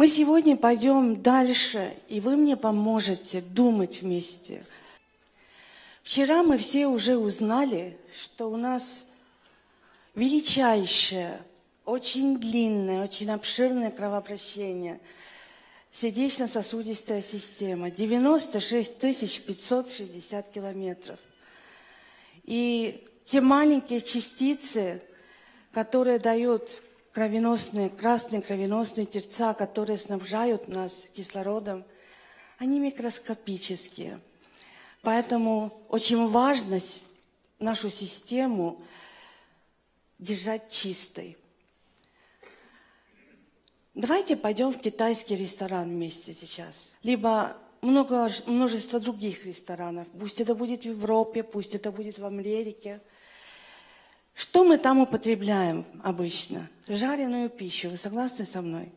Мы сегодня пойдем дальше, и вы мне поможете думать вместе. Вчера мы все уже узнали, что у нас величайшее, очень длинное, очень обширное кровообращение – сердечно-сосудистая система, 96 560 километров. И те маленькие частицы, которые дают кровеносные, красные кровеносные терца, которые снабжают нас кислородом, они микроскопические. Поэтому очень важно нашу систему держать чистой. Давайте пойдем в китайский ресторан вместе сейчас. Либо много, множество других ресторанов. Пусть это будет в Европе, пусть это будет в Америке. Что мы там употребляем обычно? Жареную пищу. Вы согласны со мной?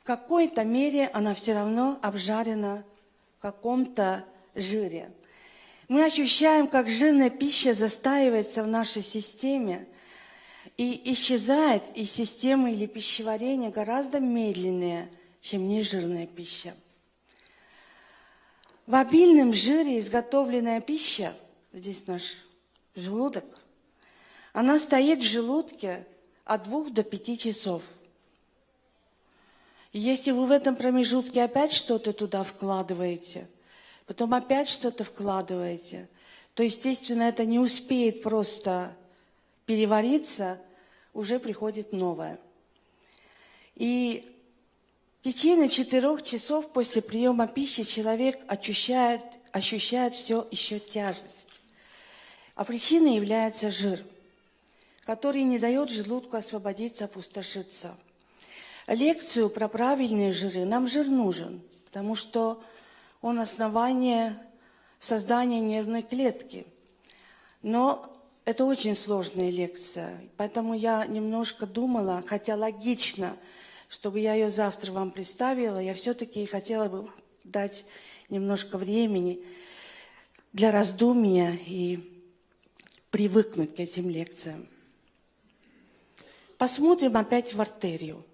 В какой-то мере она все равно обжарена в каком-то жире. Мы ощущаем, как жирная пища застаивается в нашей системе – и исчезает из системы или пищеварения гораздо медленнее, чем нежирная пища. В обильном жире изготовленная пища, здесь наш желудок, она стоит в желудке от двух до пяти часов. Если вы в этом промежутке опять что-то туда вкладываете, потом опять что-то вкладываете, то, естественно, это не успеет просто перевариться, уже приходит новое. И в течение четырех часов после приема пищи человек ощущает, ощущает все еще тяжесть. А причиной является жир, который не дает желудку освободиться, опустошиться. Лекцию про правильные жиры нам жир нужен, потому что он основание создания нервной клетки. Но это очень сложная лекция, поэтому я немножко думала, хотя логично, чтобы я ее завтра вам представила, я все-таки хотела бы дать немножко времени для раздумья и привыкнуть к этим лекциям. Посмотрим опять в артерию.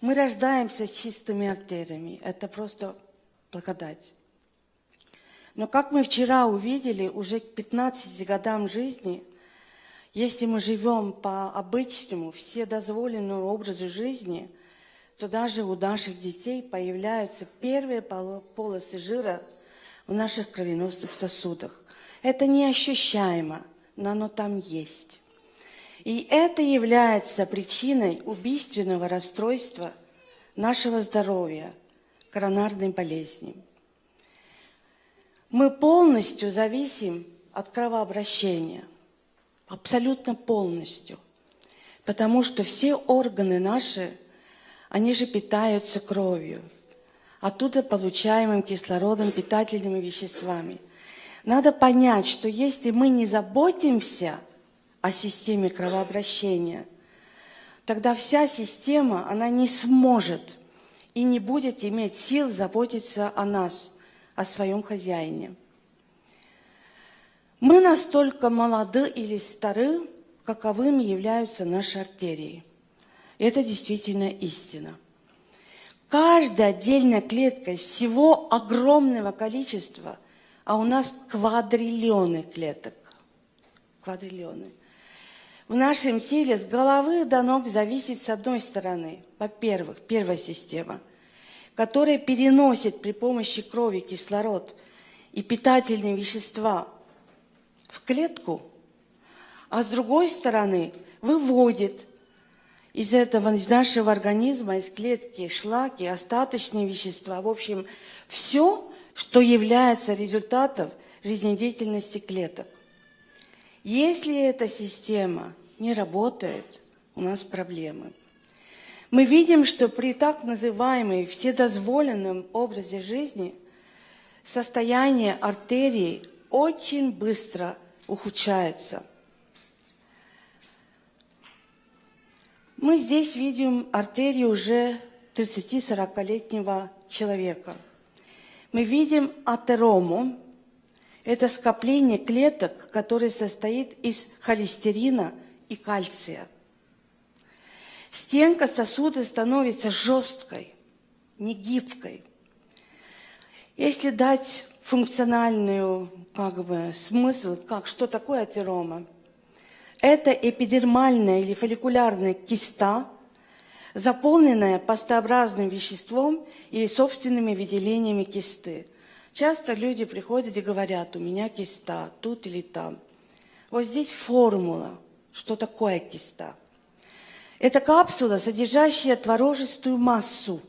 Мы рождаемся чистыми артериями. Это просто благодать. Но как мы вчера увидели, уже к 15 годам жизни, если мы живем по обычному, все дозволенному образу жизни, то даже у наших детей появляются первые полосы жира в наших кровеносных сосудах. Это неощущаемо, но оно там есть. И это является причиной убийственного расстройства нашего здоровья, коронарной болезни. Мы полностью зависим от кровообращения. Абсолютно полностью. Потому что все органы наши, они же питаются кровью. Оттуда получаемым кислородом, питательными веществами. Надо понять, что если мы не заботимся о системе кровообращения, тогда вся система, она не сможет и не будет иметь сил заботиться о нас – о своем хозяине. Мы настолько молоды или стары, каковыми являются наши артерии. Это действительно истина. Каждая отдельная клетка всего огромного количества, а у нас квадриллионы клеток. Квадриллионы. В нашем теле с головы до ног зависит с одной стороны, во-первых, первая система – которая переносит при помощи крови кислород и питательные вещества в клетку, а с другой стороны выводит из этого, из нашего организма, из клетки шлаки, остаточные вещества, в общем, все, что является результатом жизнедеятельности клеток. Если эта система не работает, у нас проблемы мы видим, что при так называемой вседозволенном образе жизни состояние артерий очень быстро ухудшается. Мы здесь видим артерию уже 30-40-летнего человека. Мы видим атерому. Это скопление клеток, которое состоит из холестерина и кальция – стенка сосуда становится жесткой, не гибкой. Если дать функциональную как бы, смысл, как, что такое атерома, это эпидермальная или фолликулярная киста, заполненная пастообразным веществом или собственными выделениями кисты. Часто люди приходят и говорят, у меня киста тут или там. Вот здесь формула, что такое киста. Это капсула, содержащая творожистую массу.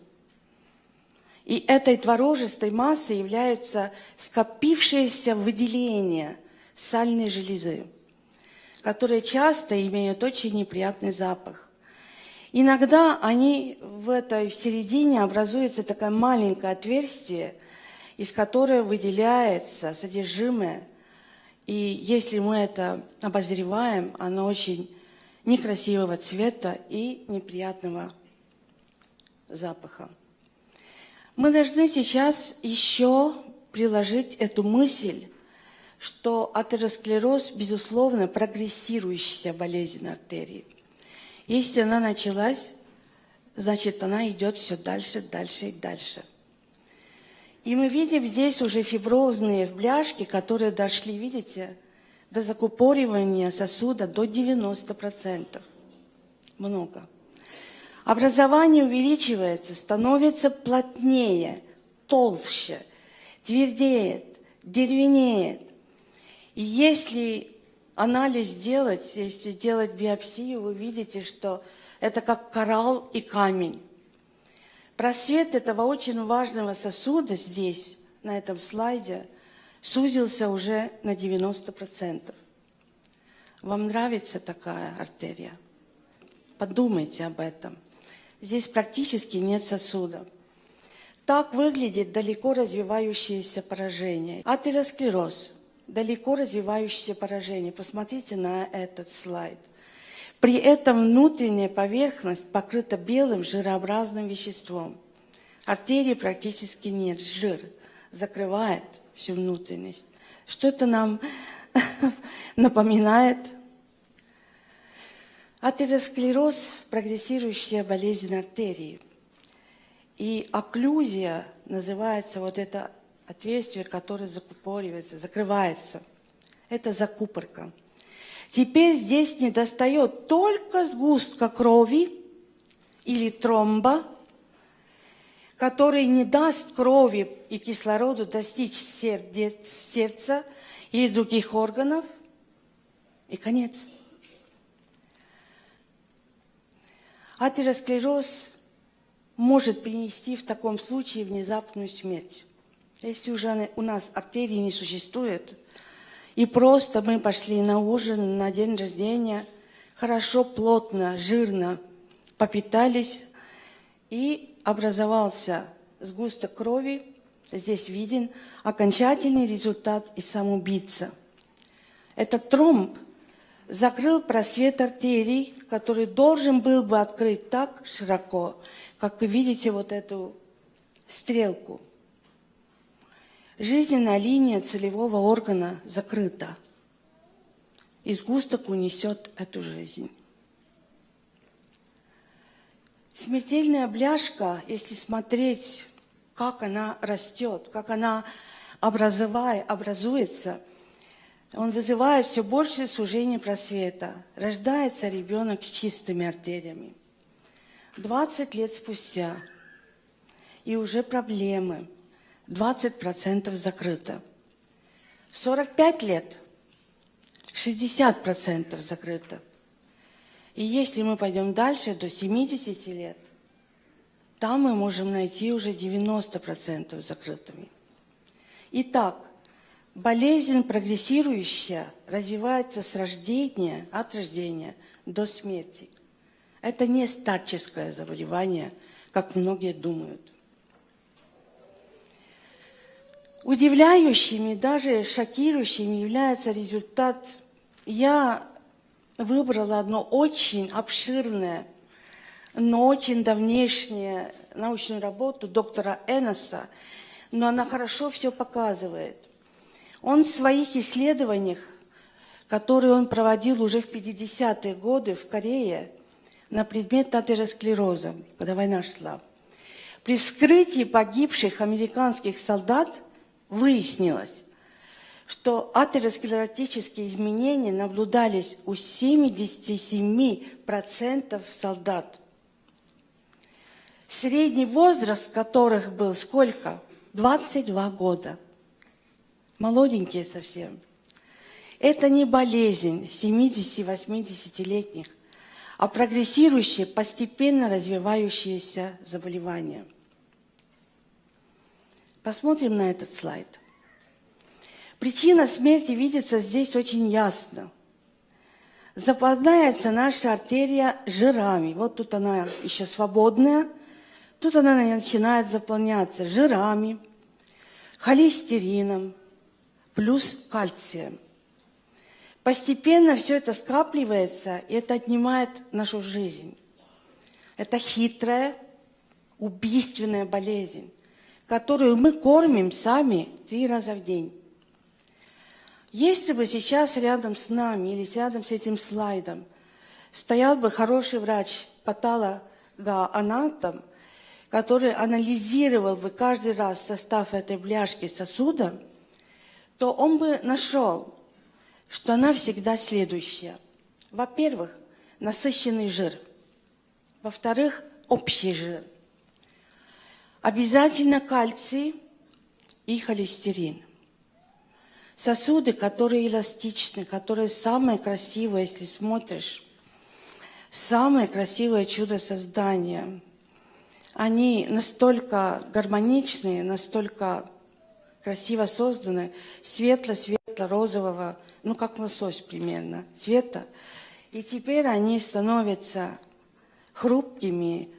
И этой творожистой массой являются скопившиеся выделения сальной железы, которые часто имеют очень неприятный запах. Иногда они в этой в середине образуется такое маленькое отверстие, из которого выделяется содержимое. И если мы это обозреваем, оно очень некрасивого цвета и неприятного запаха. Мы должны сейчас еще приложить эту мысль, что атеросклероз, безусловно, прогрессирующая болезнь артерии. Если она началась, значит, она идет все дальше, дальше и дальше. И мы видим здесь уже фиброзные бляшки, которые дошли, видите, до закупоривания сосуда до 90%. Много. Образование увеличивается, становится плотнее, толще, твердеет, деревенеет. И если анализ сделать, если делать биопсию, вы видите, что это как коралл и камень. Просвет этого очень важного сосуда здесь, на этом слайде, сузился уже на 90%. Вам нравится такая артерия? Подумайте об этом. Здесь практически нет сосуда. Так выглядит далеко развивающееся поражение. Атеросклероз – далеко развивающееся поражение. Посмотрите на этот слайд. При этом внутренняя поверхность покрыта белым жирообразным веществом. Артерии практически нет, жир закрывает всю внутренность. Что это нам напоминает? Атеросклероз – прогрессирующая болезнь артерии. И окклюзия называется вот это отверстие, которое закупоривается, закрывается. Это закупорка. Теперь здесь не достает только сгустка крови или тромба, который не даст крови и кислороду достичь сердца или других органов, и конец. Атеросклероз может принести в таком случае внезапную смерть. Если уже у нас артерии не существует, и просто мы пошли на ужин, на день рождения, хорошо, плотно, жирно попитались, и образовался сгусток крови, здесь виден окончательный результат и самоубийца. Этот тромб закрыл просвет артерий, который должен был бы открыть так широко, как вы видите вот эту стрелку. Жизненная линия целевого органа закрыта. И сгусток унесет эту жизнь. Смертельная бляшка, если смотреть, как она растет, как она образовая, образуется, он вызывает все больше сужения просвета. Рождается ребенок с чистыми артериями. 20 лет спустя, и уже проблемы. 20% закрыто. 45 лет 60% закрыто. И если мы пойдем дальше, до 70 лет, там мы можем найти уже 90% закрытыми. Итак, болезнь прогрессирующая развивается с рождения, от рождения до смерти. Это не старческое заболевание, как многие думают. Удивляющими, даже шокирующими является результат. Я выбрала одно очень обширное, но очень давнешнее научную работу доктора Эноса, но она хорошо все показывает. Он в своих исследованиях, которые он проводил уже в 50-е годы в Корее, на предмет атеросклероза, когда война шла. При вскрытии погибших американских солдат выяснилось, что атеросклеротические изменения наблюдались у 77% солдат. Средний возраст которых был сколько? 22 года. Молоденькие совсем. Это не болезнь 70-80-летних, а прогрессирующее, постепенно развивающееся заболевание. Посмотрим на этот слайд. Причина смерти видится здесь очень ясно. Заполняется наша артерия жирами. Вот тут она еще свободная. Тут она начинает заполняться жирами, холестерином, плюс кальцием. Постепенно все это скапливается, и это отнимает нашу жизнь. Это хитрая, убийственная болезнь, которую мы кормим сами три раза в день. Если бы сейчас рядом с нами или рядом с этим слайдом стоял бы хороший врач, патологоанатом, который анализировал бы каждый раз состав этой бляшки сосуда, то он бы нашел, что она всегда следующая. Во-первых, насыщенный жир. Во-вторых, общий жир. Обязательно кальций и холестерин. Сосуды, которые эластичны, которые самые красивые, если смотришь. Самое красивое чудо создания. Они настолько гармоничные, настолько красиво созданы, светло-светло-розового ну, как лосось примерно, цвета. И теперь они становятся хрупкими,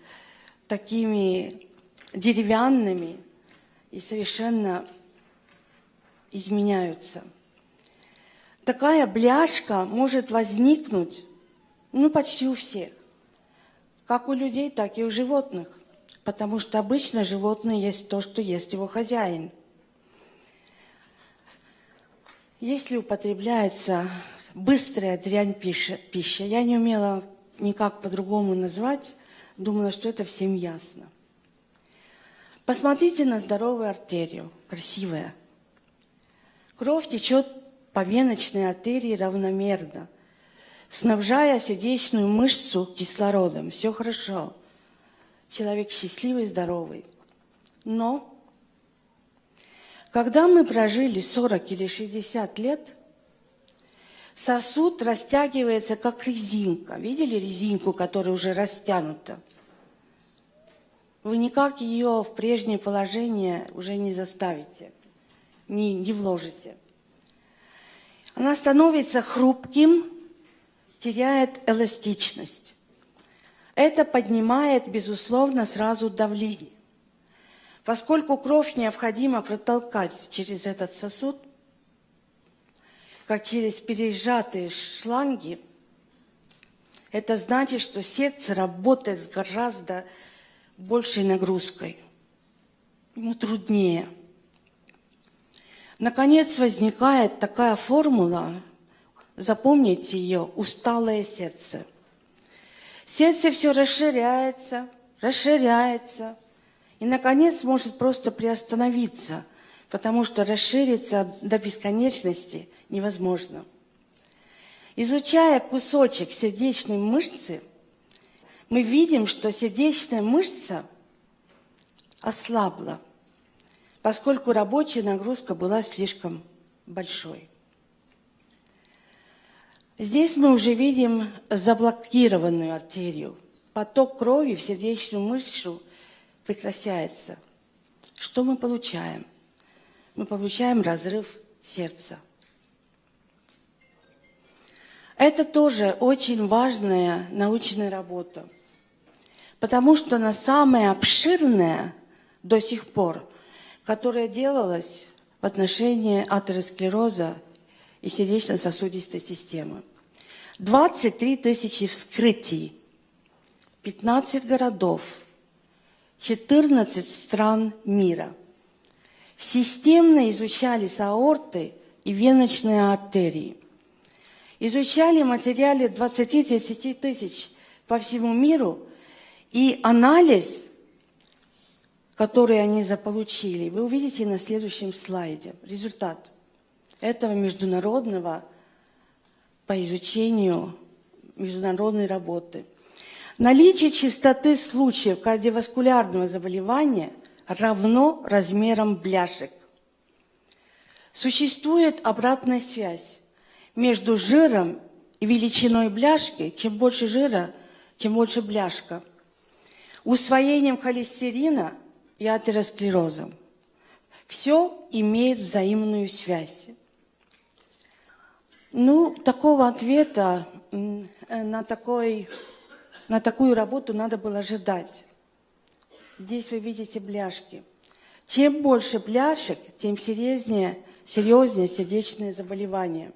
такими деревянными и совершенно изменяются. Такая бляшка может возникнуть ну, почти у всех. Как у людей, так и у животных. Потому что обычно животное есть то, что ест его хозяин – если употребляется быстрая дрянь пища, пища, я не умела никак по-другому назвать, думала, что это всем ясно. Посмотрите на здоровую артерию, красивая. Кровь течет по веночной артерии равномерно, снабжая сердечную мышцу кислородом. Все хорошо. Человек счастливый, здоровый. Но когда мы прожили 40 или 60 лет, сосуд растягивается, как резинка. Видели резинку, которая уже растянута? Вы никак ее в прежнее положение уже не заставите, не, не вложите. Она становится хрупким, теряет эластичность. Это поднимает, безусловно, сразу давление. Поскольку кровь необходимо протолкать через этот сосуд, как через пережатые шланги, это значит, что сердце работает с гораздо большей нагрузкой. Ему труднее. Наконец возникает такая формула, запомните ее, усталое сердце. Сердце все расширяется, расширяется, и, наконец, может просто приостановиться, потому что расшириться до бесконечности невозможно. Изучая кусочек сердечной мышцы, мы видим, что сердечная мышца ослабла, поскольку рабочая нагрузка была слишком большой. Здесь мы уже видим заблокированную артерию. Поток крови в сердечную мышцу прекращается. Что мы получаем? Мы получаем разрыв сердца. Это тоже очень важная научная работа, потому что она самая обширная до сих пор, которая делалась в отношении атеросклероза и сердечно-сосудистой системы. 23 тысячи вскрытий, 15 городов – 14 стран мира. Системно изучались аорты и веночные артерии. Изучали материалы 20-30 тысяч по всему миру, и анализ, который они заполучили, вы увидите на следующем слайде. Результат этого международного по изучению международной работы. Наличие частоты случаев кардиоваскулярного заболевания равно размерам бляшек. Существует обратная связь между жиром и величиной бляшки. Чем больше жира, тем больше бляшка. Усвоением холестерина и атеросклерозом. Все имеет взаимную связь. Ну, такого ответа э, на, такой, на такую работу надо было ожидать. Здесь вы видите бляшки. Чем больше бляшек, тем серьезнее, серьезнее сердечные заболевания.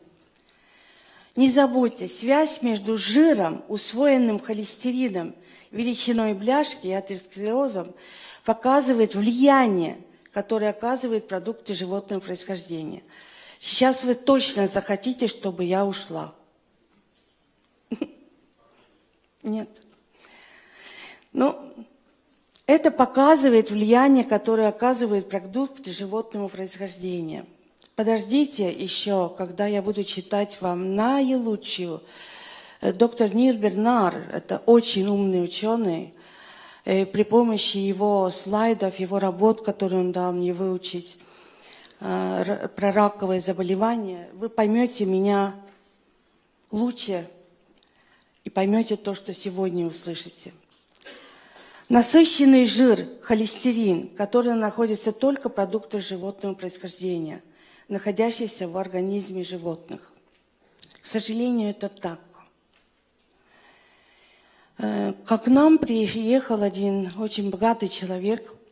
Не забудьте, связь между жиром, усвоенным холестерином, величиной бляшки и атеросклерозом показывает влияние, которое оказывает продукты животного происхождения – Сейчас вы точно захотите, чтобы я ушла. Нет. Ну, это показывает влияние, которое оказывает продукты животного происхождения. Подождите еще, когда я буду читать вам наилучшую. Э, доктор Нил Бернар, это очень умный ученый, э, при помощи его слайдов, его работ, которые он дал мне выучить, Э, про раковое заболевание, вы поймете меня лучше и поймете то, что сегодня услышите. Насыщенный жир, холестерин, который находится только в продуктах животного происхождения, находящийся в организме животных. К сожалению, это так. Э, как к нам приехал один очень богатый человек –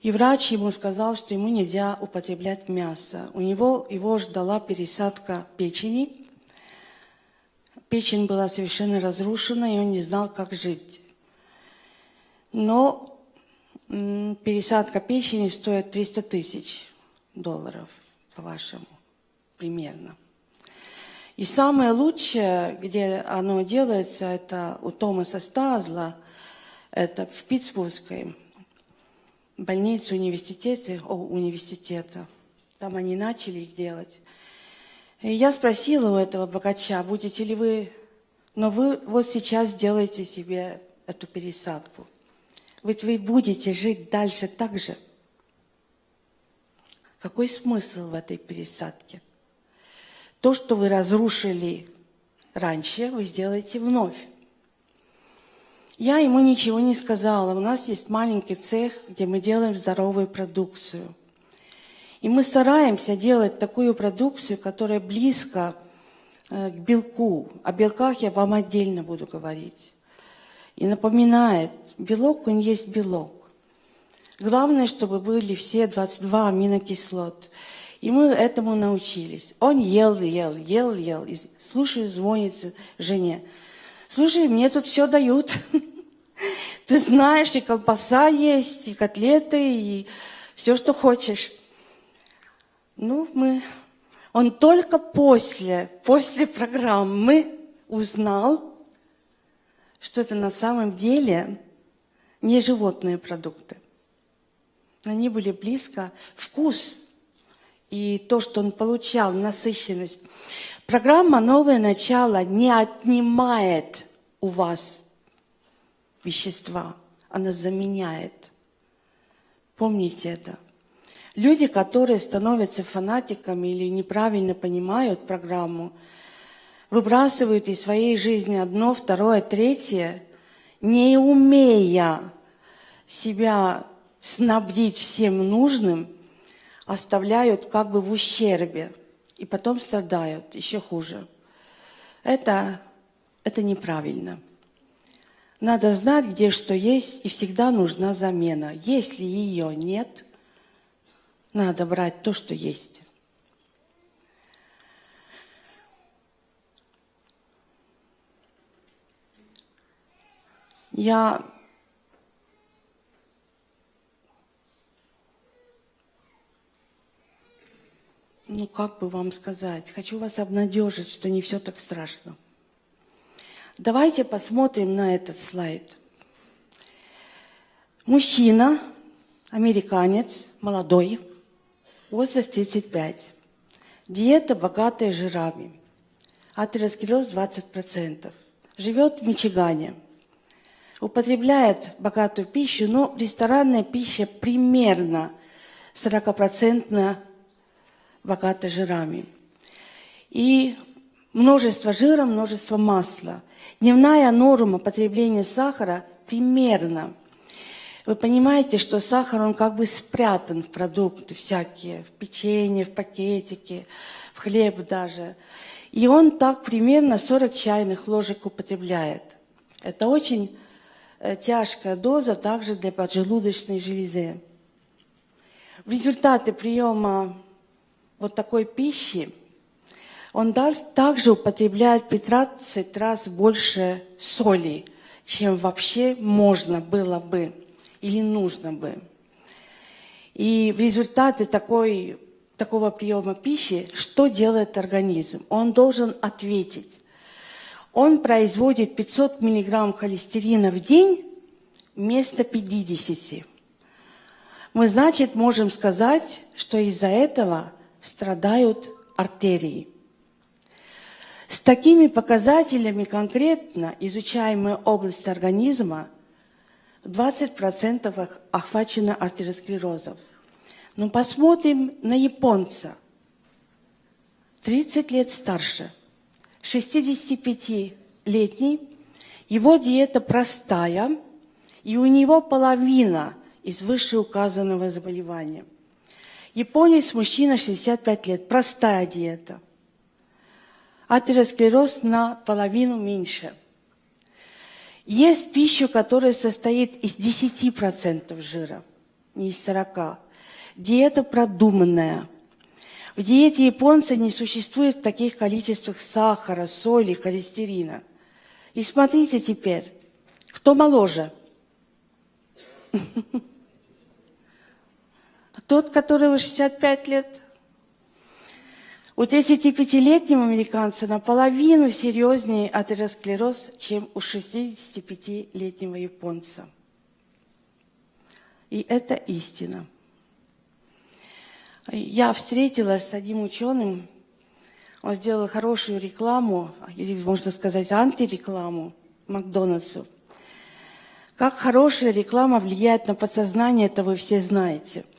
и врач ему сказал, что ему нельзя употреблять мясо. У него его ждала пересадка печени. Печень была совершенно разрушена, и он не знал, как жить. Но пересадка печени стоит 300 тысяч долларов, по-вашему, примерно. И самое лучшее, где оно делается, это у Томаса Стазла, это в Питтсбургской больницы университета, о, университета. Там они начали их делать. И я спросила у этого богача, будете ли вы, но вы вот сейчас делаете себе эту пересадку. Ведь вы будете жить дальше так же. Какой смысл в этой пересадке? То, что вы разрушили раньше, вы сделаете вновь. Я ему ничего не сказала. У нас есть маленький цех, где мы делаем здоровую продукцию. И мы стараемся делать такую продукцию, которая близко э, к белку. О белках я вам отдельно буду говорить. И напоминает, белок, он есть белок. Главное, чтобы были все 22 аминокислот. И мы этому научились. Он ел, ел, ел, ел. И слушаю, звонит жене. Слушай, мне тут все дают. Ты знаешь, и колбаса есть, и котлеты, и все, что хочешь. Ну, мы... Он только после, после программы узнал, что это на самом деле не животные продукты. Они были близко. Вкус и то, что он получал, насыщенность. Программа «Новое начало» не отнимает у вас вещества, она заменяет. Помните это. Люди, которые становятся фанатиками или неправильно понимают программу, выбрасывают из своей жизни одно, второе, третье, не умея себя снабдить всем нужным, оставляют как бы в ущербе и потом страдают еще хуже. Это, это неправильно. Надо знать, где что есть, и всегда нужна замена. Если ее нет, надо брать то, что есть. Я ну как бы вам сказать, хочу вас обнадежить, что не все так страшно. Давайте посмотрим на этот слайд. Мужчина, американец, молодой, возраст 35. Диета богатая жирами. Атеросклероз 20%. Живет в Мичигане. Употребляет богатую пищу, но ресторанная пища примерно 40% богата жирами. И множество жира, множество масла. Дневная норма потребления сахара примерно. Вы понимаете, что сахар, он как бы спрятан в продукты всякие, в печенье, в пакетике, в хлеб даже. И он так примерно 40 чайных ложек употребляет. Это очень э, тяжкая доза также для поджелудочной железы. В результате приема вот такой пищи он также употребляет 15 раз больше соли, чем вообще можно было бы или нужно бы. И в результате такой, такого приема пищи, что делает организм? Он должен ответить. Он производит 500 миллиграмм холестерина в день вместо 50. Мы, значит, можем сказать, что из-за этого страдают артерии. С такими показателями конкретно изучаемая область организма 20% охвачена артеросклерозом. Но посмотрим на японца. 30 лет старше, 65-летний, его диета простая, и у него половина из вышеуказанного заболевания. Японец, мужчина, 65 лет, простая диета – атеросклероз наполовину меньше. Есть пища, которая состоит из 10% жира, не из 40%. Диета продуманная. В диете японца не существует в таких количествах сахара, соли, холестерина. И смотрите теперь, кто моложе? Тот, который 65 лет у 35-летнего американца наполовину серьезнее атеросклероз, чем у 65-летнего японца. И это истина. Я встретилась с одним ученым, он сделал хорошую рекламу, или, можно сказать, антирекламу Макдональдсу. Как хорошая реклама влияет на подсознание, это вы все знаете –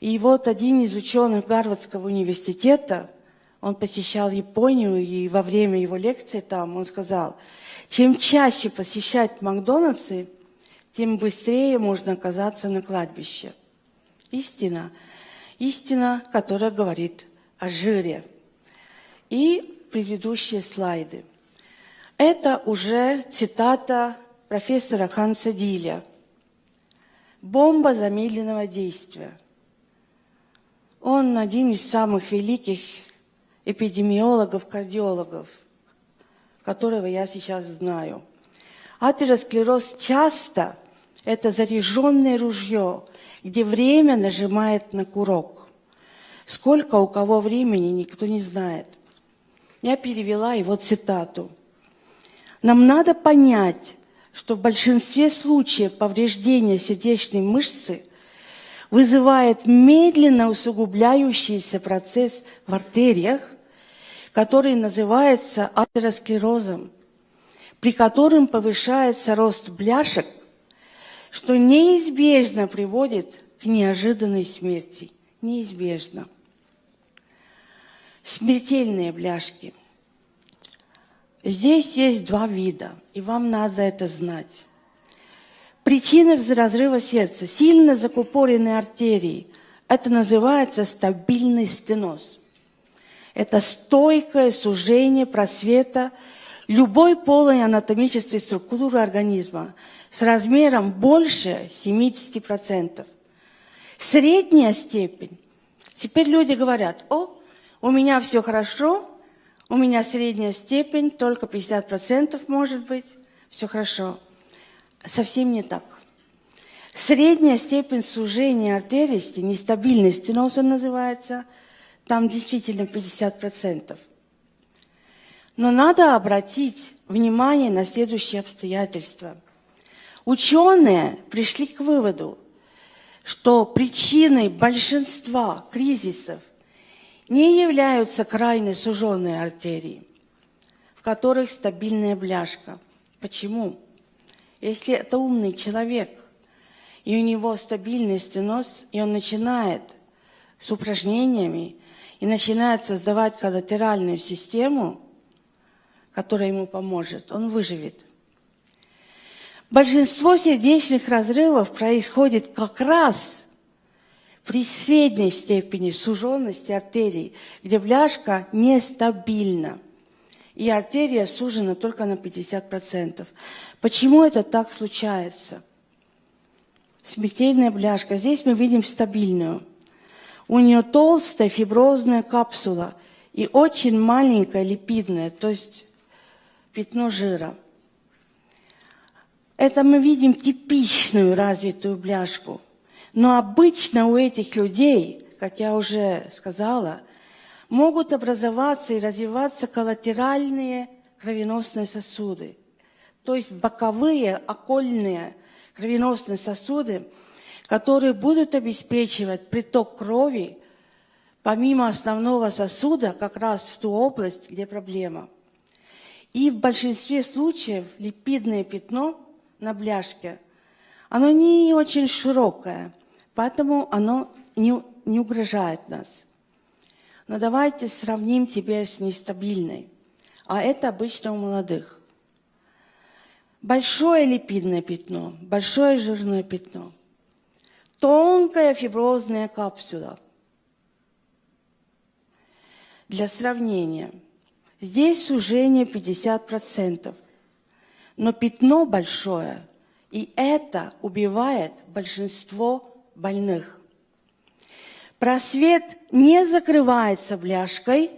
и вот один из ученых Гарвардского университета, он посещал Японию, и во время его лекции там он сказал, чем чаще посещать Макдональдсы, тем быстрее можно оказаться на кладбище. Истина. Истина, которая говорит о жире. И предыдущие слайды. Это уже цитата профессора Ханса Диля. Бомба замедленного действия – он один из самых великих эпидемиологов, кардиологов, которого я сейчас знаю. Атеросклероз часто это заряженное ружье, где время нажимает на курок. Сколько у кого времени, никто не знает. Я перевела его цитату. Нам надо понять, что в большинстве случаев повреждения сердечной мышцы вызывает медленно усугубляющийся процесс в артериях, который называется атеросклерозом, при котором повышается рост бляшек, что неизбежно приводит к неожиданной смерти. Неизбежно. Смертельные бляшки. Здесь есть два вида, и вам надо это знать. Причины разрыва сердца, сильно закупоренные артерии. Это называется стабильный стеноз. Это стойкое сужение просвета любой полой анатомической структуры организма с размером больше 70%. Средняя степень. Теперь люди говорят, о, у меня все хорошо, у меня средняя степень, только 50% может быть, все хорошо совсем не так. Средняя степень сужения артерии, нестабильный стеноз он называется, там действительно 50%. Но надо обратить внимание на следующие обстоятельства. Ученые пришли к выводу, что причиной большинства кризисов не являются крайне суженные артерии, в которых стабильная бляшка. Почему? Если это умный человек, и у него стабильный стеноз, и он начинает с упражнениями и начинает создавать коллатеральную систему, которая ему поможет, он выживет. Большинство сердечных разрывов происходит как раз при средней степени суженности артерий, где бляшка нестабильна, и артерия сужена только на 50%. Почему это так случается? Смертельная бляшка. Здесь мы видим стабильную. У нее толстая фиброзная капсула и очень маленькая липидная, то есть пятно жира. Это мы видим типичную развитую бляшку. Но обычно у этих людей, как я уже сказала, могут образоваться и развиваться коллатеральные кровеносные сосуды, то есть боковые окольные кровеносные сосуды, которые будут обеспечивать приток крови помимо основного сосуда как раз в ту область, где проблема. И в большинстве случаев липидное пятно на бляшке, оно не очень широкое, поэтому оно не, не угрожает нас. Но давайте сравним теперь с нестабильной. А это обычно у молодых. Большое липидное пятно, большое жирное пятно, тонкая фиброзная капсула. Для сравнения – Здесь сужение 50%, но пятно большое, и это убивает большинство больных. Просвет не закрывается бляшкой,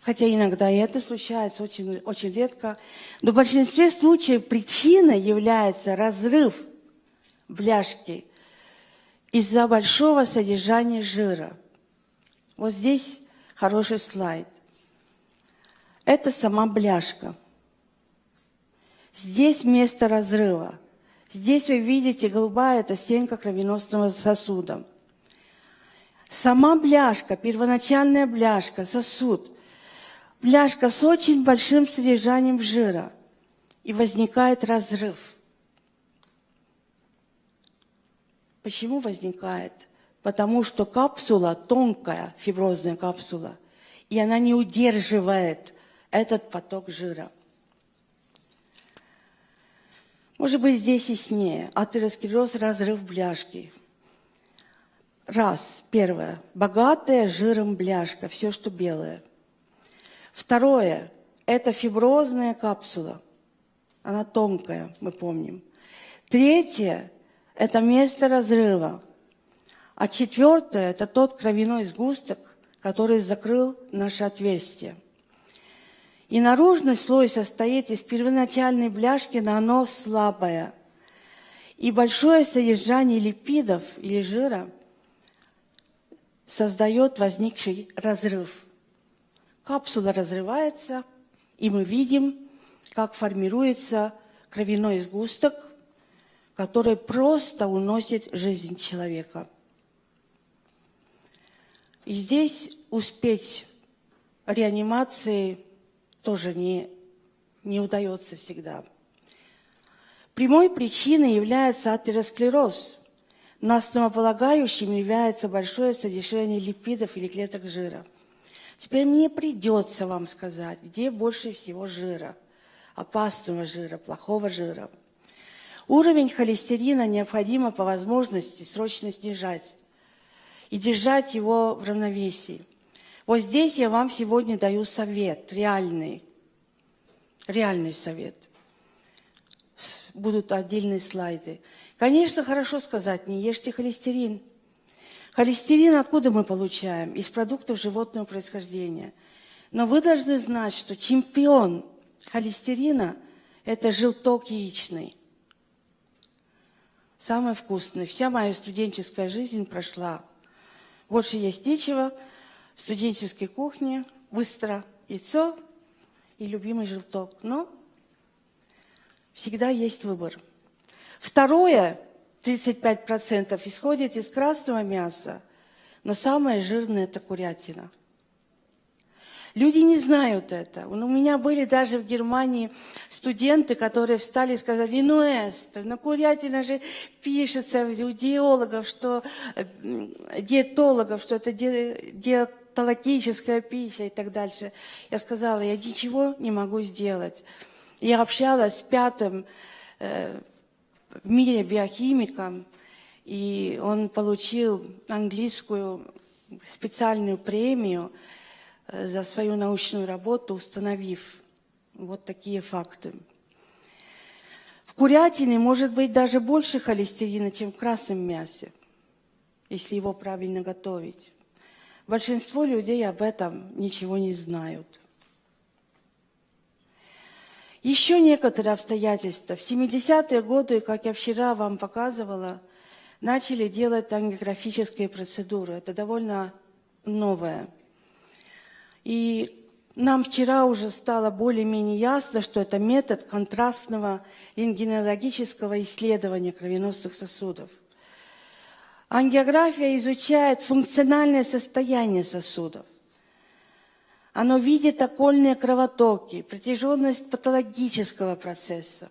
хотя иногда и это случается, очень, очень редко, но в большинстве случаев причиной является разрыв бляшки из-за большого содержания жира. Вот здесь хороший слайд. Это сама бляшка. Здесь место разрыва. Здесь вы видите, голубая – это стенка кровеносного сосуда. Сама бляшка, первоначальная бляшка, сосуд. Бляшка с очень большим содержанием жира. И возникает разрыв. Почему возникает? Потому что капсула тонкая, фиброзная капсула, и она не удерживает этот поток жира. Может быть, здесь яснее. Атеросклероз – разрыв бляшки. Раз. Первое. Богатая жиром бляшка, все, что белое. Второе. Это фиброзная капсула. Она тонкая, мы помним. Третье – это место разрыва. А четвертое – это тот кровяной сгусток, который закрыл наше отверстие. И наружный слой состоит из первоначальной бляшки, но оно слабое. И большое содержание липидов или жира создает возникший разрыв. Капсула разрывается, и мы видим, как формируется кровяной сгусток, который просто уносит жизнь человека. И здесь успеть реанимации – тоже не, не удается всегда. Прямой причиной является атеросклероз, но основополагающим является большое содержание липидов или клеток жира. Теперь мне придется вам сказать, где больше всего жира, опасного жира, плохого жира. Уровень холестерина необходимо по возможности срочно снижать и держать его в равновесии. Вот здесь я вам сегодня даю совет, реальный, реальный совет. Будут отдельные слайды. Конечно, хорошо сказать, не ешьте холестерин. Холестерин откуда мы получаем? Из продуктов животного происхождения. Но вы должны знать, что чемпион холестерина – это желток яичный. Самое вкусное. Вся моя студенческая жизнь прошла. Больше есть нечего – в студенческой кухне быстро яйцо, и любимый желток. Но всегда есть выбор. Второе, 35% исходит из красного мяса, но самое жирное – это курятина – Люди не знают это. У меня были даже в Германии студенты, которые встали и сказали, ну, Эстер, ну, курятина же пишется у диетологов, что, диетологов, что это диетологическая пища и так дальше. Я сказала, я ничего не могу сделать. Я общалась с пятым э, в мире биохимиком, и он получил английскую специальную премию – Э, за свою научную работу, установив вот такие факты. В курятине может быть даже больше холестерина, чем в красном мясе, если его правильно готовить. Большинство людей об этом ничего не знают. Еще некоторые обстоятельства. В 70-е годы, как я вчера вам показывала, начали делать ангиографические процедуры. Это довольно новое. И нам вчера уже стало более-менее ясно, что это метод контрастного рентгенологического исследования кровеносных сосудов. Ангиография изучает функциональное состояние сосудов. Оно видит окольные кровотоки, протяженность патологического процесса.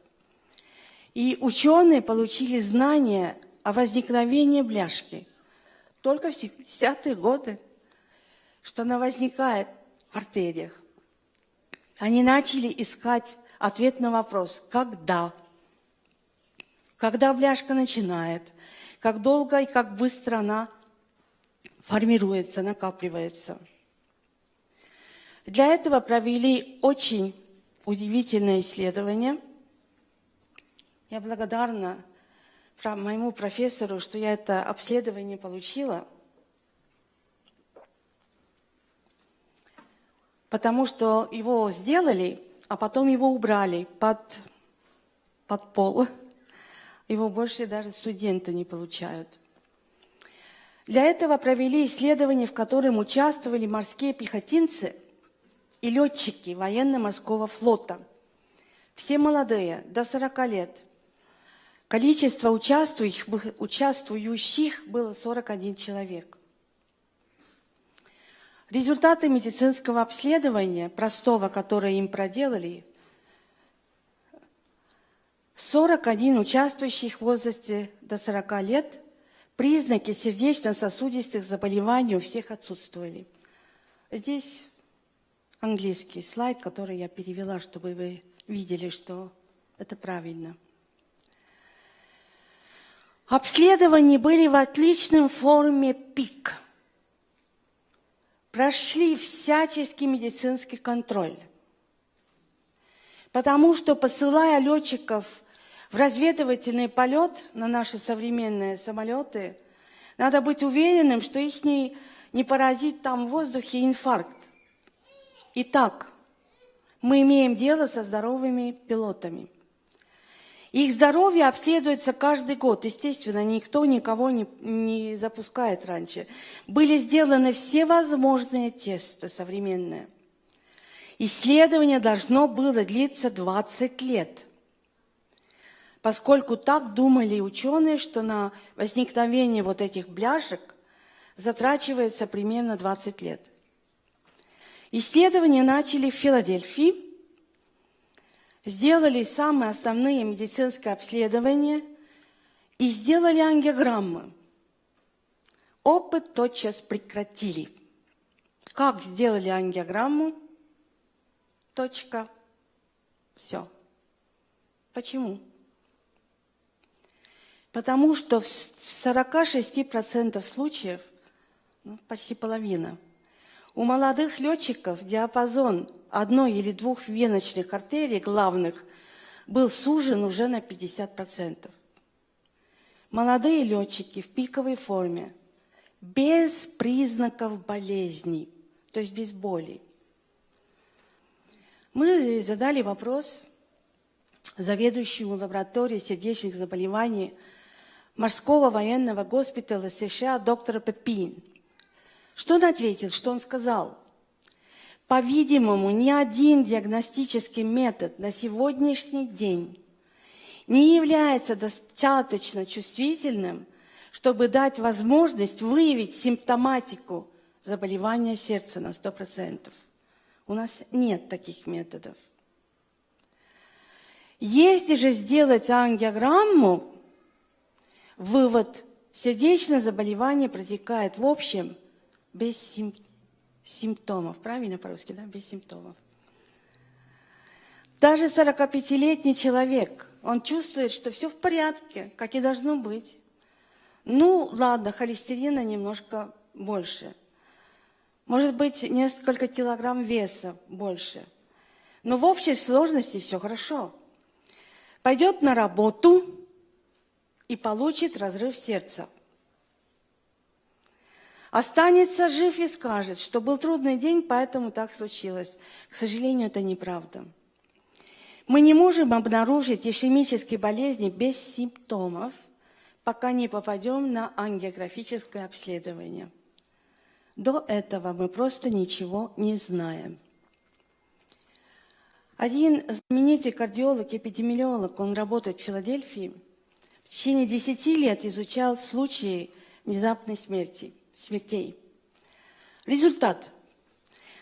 И ученые получили знания о возникновении бляшки только в 70-е годы, что она возникает в артериях. Они начали искать ответ на вопрос «когда?». Когда бляшка начинает, как долго и как быстро она формируется, накапливается. Для этого провели очень удивительное исследование. Я благодарна моему профессору, что я это обследование получила – потому что его сделали, а потом его убрали под, под пол. Его больше даже студенты не получают. Для этого провели исследование, в котором участвовали морские пехотинцы и летчики военно-морского флота. Все молодые, до 40 лет. Количество участвующих, было 41 человек. Результаты медицинского обследования, простого, которое им проделали, 41 участвующих в возрасте до 40 лет, признаки сердечно-сосудистых заболеваний у всех отсутствовали. Здесь английский слайд, который я перевела, чтобы вы видели, что это правильно. Обследования были в отличном форме ПИК – прошли всяческий медицинский контроль. Потому что, посылая летчиков в разведывательный полет на наши современные самолеты, надо быть уверенным, что их не, не поразит там в воздухе инфаркт. Итак, мы имеем дело со здоровыми пилотами – их здоровье обследуется каждый год. Естественно, никто никого не, не запускает раньше. Были сделаны все возможные тесты современные. Исследование должно было длиться 20 лет, поскольку так думали ученые, что на возникновение вот этих бляшек затрачивается примерно 20 лет. Исследования начали в Филадельфии, сделали самые основные медицинские обследования и сделали ангиограммы. Опыт тотчас прекратили. Как сделали ангиограмму? Точка. Все. Почему? Потому что в 46% случаев, ну, почти половина – у молодых летчиков диапазон одной или двух веночных артерий главных был сужен уже на 50%. Молодые летчики в пиковой форме, без признаков болезней, то есть без боли. Мы задали вопрос заведующему лабораторией сердечных заболеваний морского военного госпиталя США доктора Пепин – что он ответил, что он сказал? По-видимому, ни один диагностический метод на сегодняшний день не является достаточно чувствительным, чтобы дать возможность выявить симптоматику заболевания сердца на 100%. У нас нет таких методов. Если же сделать ангиограмму, вывод – сердечное заболевание протекает в общем без симптомов симптомов. Правильно по-русски, да? Без симптомов. Даже 45-летний человек, он чувствует, что все в порядке, как и должно быть. Ну, ладно, холестерина немножко больше. Может быть, несколько килограмм веса больше. Но в общей сложности все хорошо. Пойдет на работу и получит разрыв сердца – Останется жив и скажет, что был трудный день, поэтому так случилось. К сожалению, это неправда. Мы не можем обнаружить ишемические болезни без симптомов, пока не попадем на ангиографическое обследование. До этого мы просто ничего не знаем. Один знаменитый кардиолог, эпидемиолог, он работает в Филадельфии, в течение 10 лет изучал случаи внезапной смерти – смертей. Результат.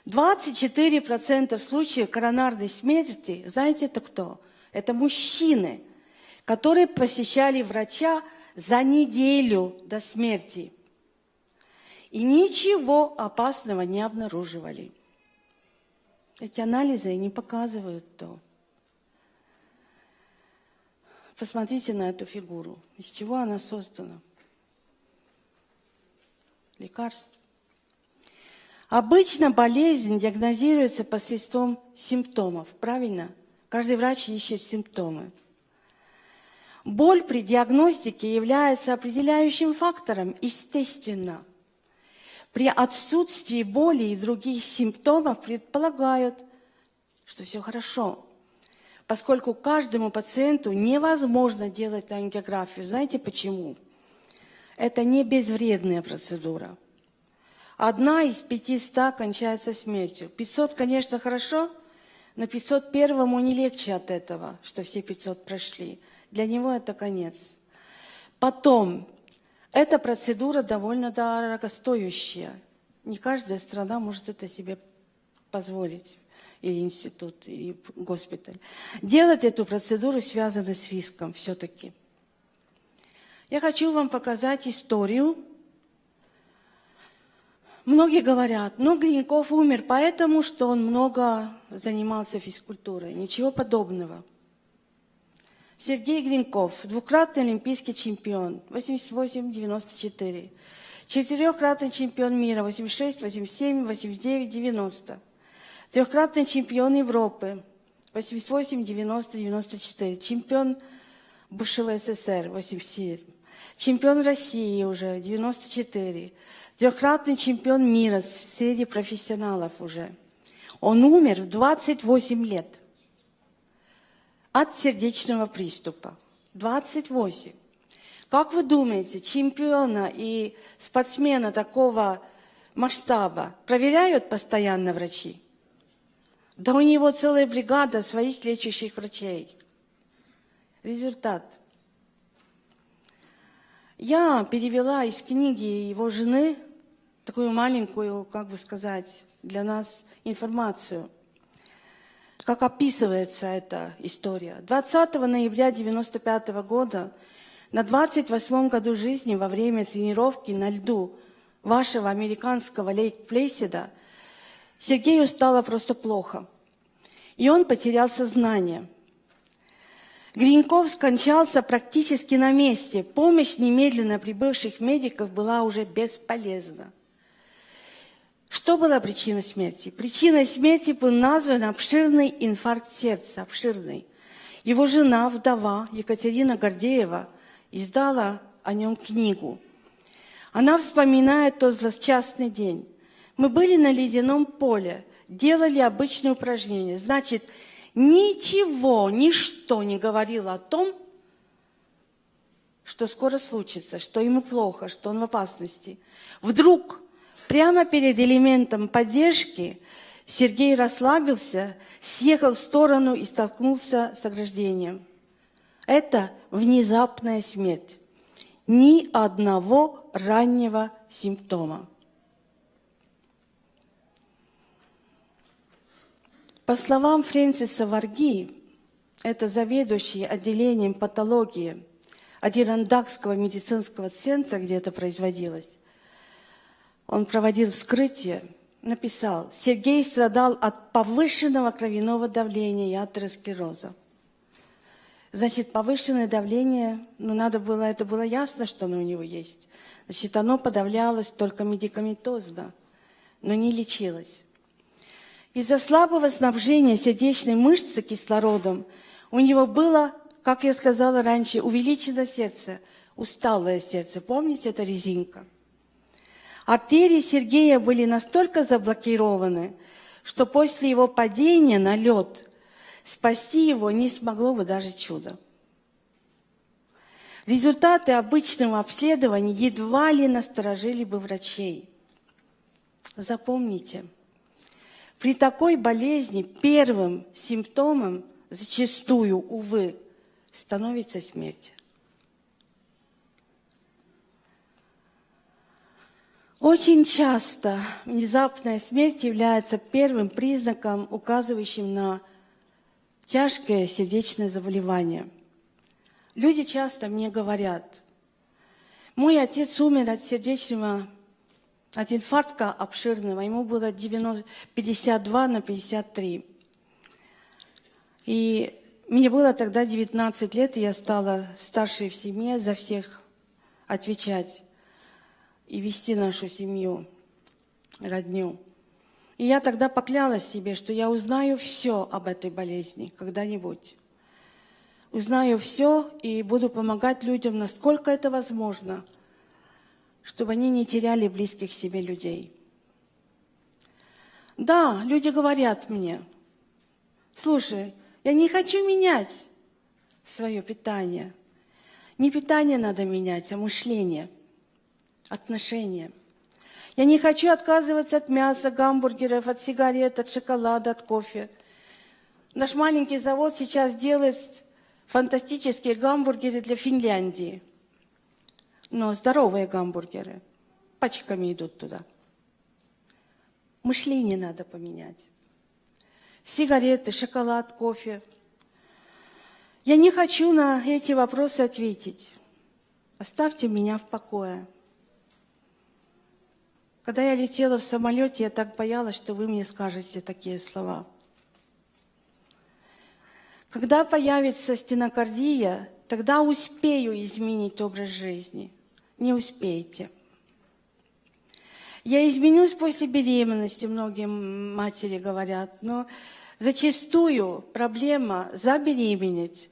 24% случаев коронарной смерти, знаете, это кто? Это мужчины, которые посещали врача за неделю до смерти. И ничего опасного не обнаруживали. Эти анализы не показывают то. Посмотрите на эту фигуру. Из чего она создана? Лекарств. Обычно болезнь диагнозируется посредством симптомов, правильно? Каждый врач ищет симптомы. Боль при диагностике является определяющим фактором, естественно. При отсутствии боли и других симптомов предполагают, что все хорошо, поскольку каждому пациенту невозможно делать ангиографию. Знаете почему? Почему? Это не безвредная процедура. Одна из 500 кончается смертью. 500, конечно, хорошо, но 501-му не легче от этого, что все 500 прошли. Для него это конец. Потом, эта процедура довольно дорогостоящая. Не каждая страна может это себе позволить, или институт, или госпиталь. Делать эту процедуру связано с риском все-таки. Я хочу вам показать историю. Многие говорят, ну, Глиняков умер поэтому, что он много занимался физкультурой. Ничего подобного. Сергей Гринков, двукратный олимпийский чемпион, 88-94. Четырехкратный чемпион мира, 86, 87, 89, 90. Трехкратный чемпион Европы, 88, 90, 94. Чемпион бывшего СССР, 87 чемпион России уже, 94, трехкратный чемпион мира среди профессионалов уже. Он умер в 28 лет от сердечного приступа. 28. Как вы думаете, чемпиона и спортсмена такого масштаба проверяют постоянно врачи? Да у него целая бригада своих лечащих врачей. Результат – я перевела из книги его жены такую маленькую, как бы сказать, для нас информацию, как описывается эта история. 20 ноября 1995 года, на 28 году жизни, во время тренировки на льду вашего американского лейк-плейседа, Сергею стало просто плохо. И он потерял сознание – Гриньков скончался практически на месте. Помощь немедленно прибывших медиков была уже бесполезна. Что была причиной смерти? Причиной смерти был назван обширный инфаркт сердца, обширный. Его жена, вдова Екатерина Гордеева, издала о нем книгу. Она вспоминает тот злосчастный день. Мы были на ледяном поле, делали обычные упражнения. Значит, ничего, ничто не говорило о том, что скоро случится, что ему плохо, что он в опасности. Вдруг, прямо перед элементом поддержки, Сергей расслабился, съехал в сторону и столкнулся с ограждением. Это внезапная смерть. Ни одного раннего симптома. По словам Фрэнсиса Варги, это заведующий отделением патологии Адирандакского медицинского центра, где это производилось, он проводил вскрытие, написал, Сергей страдал от повышенного кровяного давления и атеросклероза. Значит, повышенное давление, ну, надо было, это было ясно, что оно у него есть. Значит, оно подавлялось только медикаментозно, но не лечилось. Из-за слабого снабжения сердечной мышцы кислородом у него было, как я сказала раньше, увеличено сердце, усталое сердце. Помните, это резинка? Артерии Сергея были настолько заблокированы, что после его падения на лед Спасти его не смогло бы даже чудо. Результаты обычного обследования едва ли насторожили бы врачей. Запомните, при такой болезни первым симптомом зачастую, увы, становится смерть. Очень часто внезапная смерть является первым признаком, указывающим на тяжкое сердечное заболевание. Люди часто мне говорят, мой отец умер от сердечного, от инфаркта обширного, ему было 90, 52 на 53. И мне было тогда 19 лет, и я стала старшей в семье, за всех отвечать и вести нашу семью, родню. И я тогда поклялась себе, что я узнаю все об этой болезни когда-нибудь. Узнаю все и буду помогать людям, насколько это возможно, чтобы они не теряли близких себе людей. Да, люди говорят мне, слушай, я не хочу менять свое питание. Не питание надо менять, а мышление, отношения. Я не хочу отказываться от мяса, гамбургеров, от сигарет, от шоколада, от кофе. Наш маленький завод сейчас делает фантастические гамбургеры для Финляндии. Но здоровые гамбургеры пачками идут туда. Мышление надо поменять. Сигареты, шоколад, кофе. Я не хочу на эти вопросы ответить. Оставьте меня в покое. Когда я летела в самолете, я так боялась, что вы мне скажете такие слова. Когда появится стенокардия, тогда успею изменить образ жизни. Не успеете. Я изменюсь после беременности, многие матери говорят, но зачастую проблема забеременеть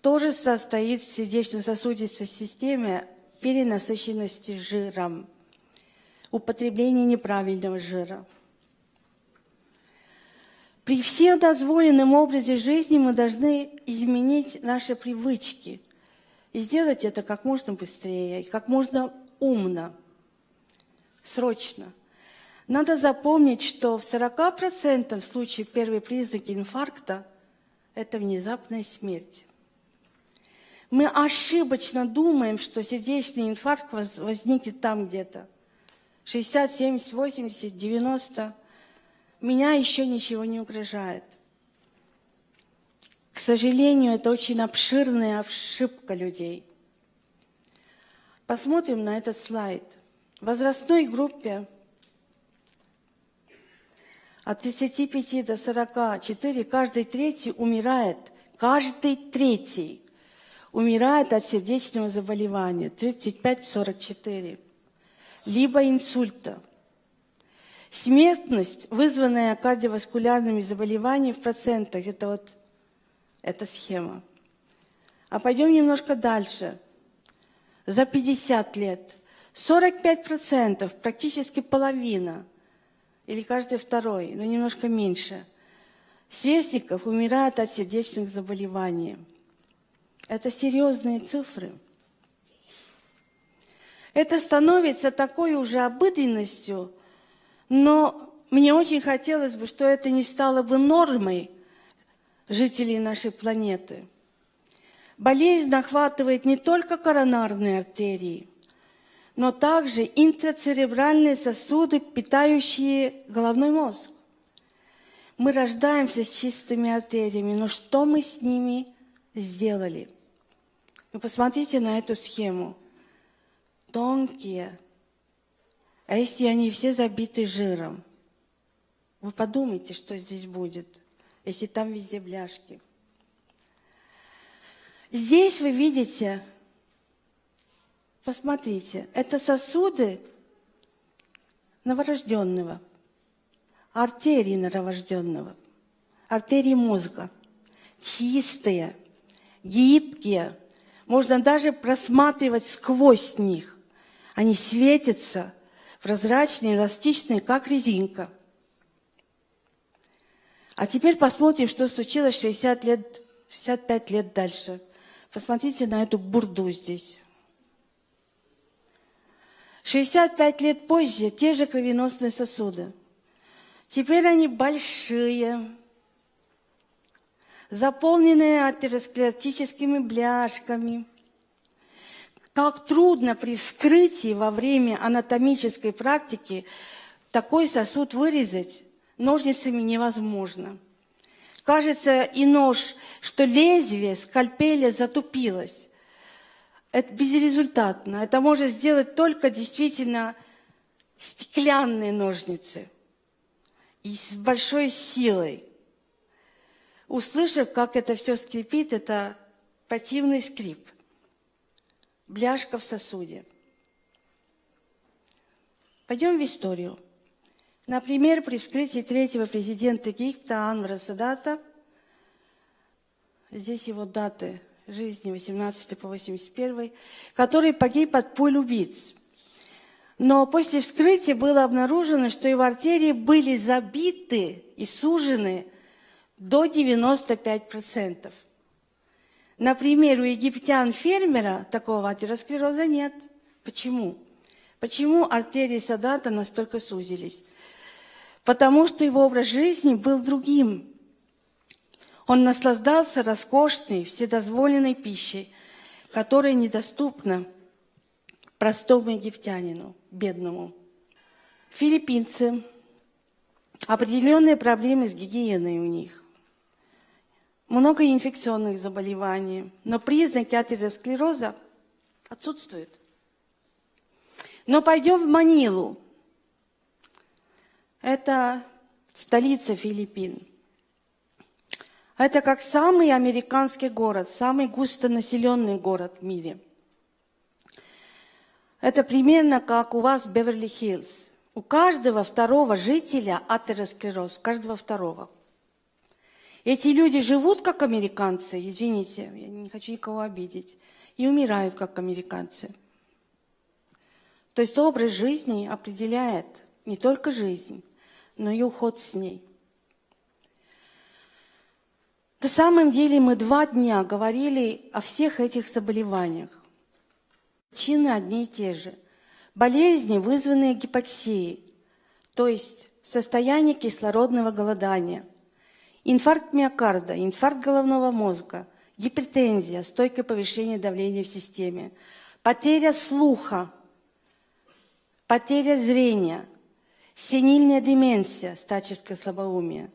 тоже состоит в сердечно-сосудистой системе перенасыщенности жиром употребление неправильного жира. При всем дозволенном образе жизни мы должны изменить наши привычки и сделать это как можно быстрее, как можно умно, срочно. Надо запомнить, что в 40% случаев первые признаки инфаркта – это внезапная смерть. Мы ошибочно думаем, что сердечный инфаркт возникнет там где-то – 60, 70, 80, 90, меня еще ничего не угрожает. К сожалению, это очень обширная ошибка людей. Посмотрим на этот слайд. В возрастной группе от 35 до 44 каждый третий умирает. Каждый третий умирает от сердечного заболевания. 35-44 либо инсульта. Смертность, вызванная кардиоваскулярными заболеваниями в процентах, это вот эта схема. А пойдем немножко дальше. За 50 лет 45%, практически половина, или каждый второй, но немножко меньше, сверстников умирают от сердечных заболеваний. Это серьезные цифры. Это становится такой уже обыденностью, но мне очень хотелось бы, что это не стало бы нормой жителей нашей планеты. Болезнь охватывает не только коронарные артерии, но также интрацеребральные сосуды, питающие головной мозг. Мы рождаемся с чистыми артериями, но что мы с ними сделали? Вы посмотрите на эту схему. Тонкие. А если они все забиты жиром? Вы подумайте, что здесь будет, если там везде бляшки. Здесь вы видите, посмотрите, это сосуды новорожденного, артерии новорожденного, артерии мозга, чистые, гибкие, можно даже просматривать сквозь них. Они светятся, прозрачные, эластичные, как резинка. А теперь посмотрим, что случилось 60 лет, 65 лет дальше. Посмотрите на эту бурду здесь. 65 лет позже те же кровеносные сосуды. Теперь они большие, заполненные атеросклеротическими бляшками. Как трудно при вскрытии во время анатомической практики такой сосуд вырезать ножницами невозможно. Кажется, и нож, что лезвие скальпеля затупилось. Это безрезультатно. Это может сделать только действительно стеклянные ножницы и с большой силой услышав, как это все скрипит, это противный скрип. Бляшка в сосуде. Пойдем в историю. Например, при вскрытии третьего президента Египта Анвара Садата, здесь его даты жизни 18 по 81, который погиб от пуль убийц. Но после вскрытия было обнаружено, что его артерии были забиты и сужены до 95%. Например, у египтян-фермера такого атеросклероза нет. Почему? Почему артерии Садата настолько сузились? Потому что его образ жизни был другим. Он наслаждался роскошной, вседозволенной пищей, которая недоступна простому египтянину, бедному. Филиппинцы. Определенные проблемы с гигиеной у них много инфекционных заболеваний, но признаки атеросклероза отсутствуют. Но пойдем в Манилу. Это столица Филиппин. Это как самый американский город, самый густонаселенный город в мире. Это примерно как у вас Беверли-Хиллз. У каждого второго жителя атеросклероз, каждого второго – эти люди живут как американцы, извините, я не хочу никого обидеть, и умирают как американцы. То есть образ жизни определяет не только жизнь, но и уход с ней. На самом деле мы два дня говорили о всех этих заболеваниях. Причины одни и те же. Болезни, вызванные гипоксией, то есть состояние кислородного голодания – Инфаркт миокарда, инфаркт головного мозга, гипертензия, стойкое повышение давления в системе, потеря слуха, потеря зрения, сенильная деменция, старческое слабоумие,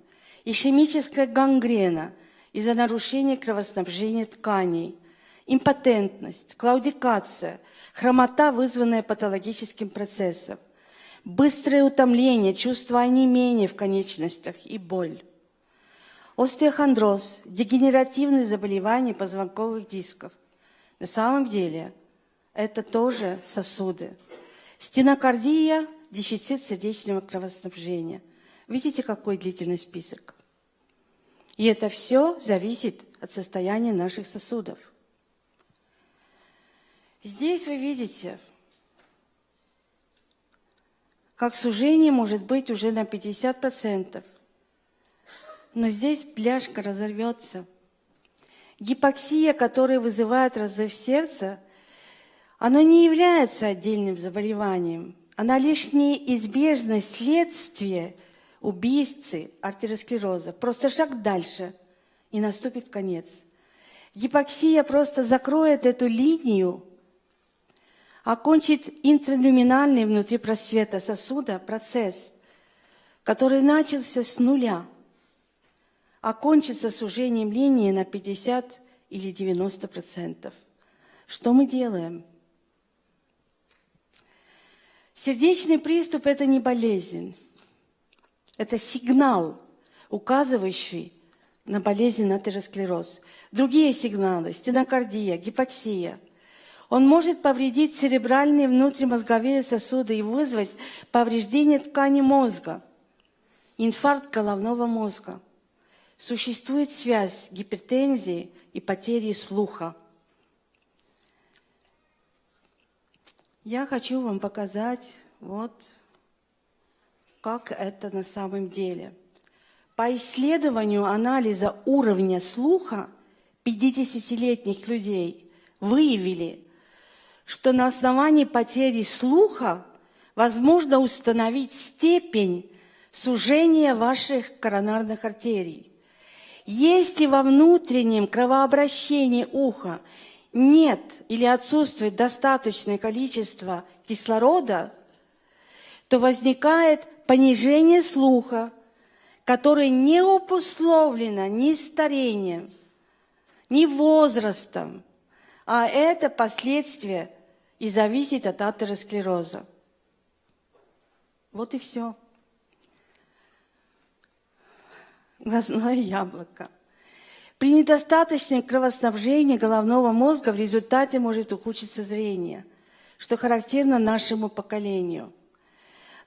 ишемическая гангрена из-за нарушения кровоснабжения тканей, импотентность, клаудикация, хромота, вызванная патологическим процессом, быстрое утомление, чувство онемения в конечностях и боль остеохондроз, дегенеративные заболевания позвонковых дисков. На самом деле это тоже сосуды. Стенокардия, дефицит сердечного кровоснабжения. Видите, какой длительный список? И это все зависит от состояния наших сосудов. Здесь вы видите, как сужение может быть уже на 50%. Но здесь бляшка разорвется. Гипоксия, которая вызывает разрыв сердца, она не является отдельным заболеванием. Она лишь неизбежное следствие убийцы артеросклероза. Просто шаг дальше, и наступит конец. Гипоксия просто закроет эту линию, окончит интралюминальный внутри просвета сосуда процесс, который начался с нуля, окончится сужением линии на 50 или 90 процентов. Что мы делаем? Сердечный приступ – это не болезнь. Это сигнал, указывающий на болезнь атеросклероз. Другие сигналы – стенокардия, гипоксия. Он может повредить церебральные внутримозговые сосуды и вызвать повреждение ткани мозга, инфаркт головного мозга. Существует связь гипертензии и потери слуха. Я хочу вам показать вот как это на самом деле. По исследованию анализа уровня слуха 50-летних людей выявили, что на основании потери слуха возможно установить степень сужения ваших коронарных артерий. Если во внутреннем кровообращении уха нет или отсутствует достаточное количество кислорода, то возникает понижение слуха, которое не обусловлено ни старением, ни возрастом, а это последствия и зависит от атеросклероза. Вот и все. Глазное яблоко. При недостаточном кровоснабжении головного мозга в результате может ухудшиться зрение, что характерно нашему поколению –